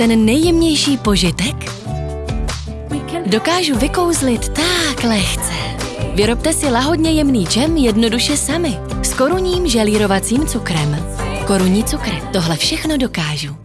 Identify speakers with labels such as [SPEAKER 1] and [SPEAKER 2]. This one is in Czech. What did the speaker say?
[SPEAKER 1] Ten nejjemnější požitek? Dokážu vykouzlit tak lehce. Vyrobte si lahodně jemný džem jednoduše sami. S korunním želírovacím cukrem. Korunní cukr, tohle všechno dokážu.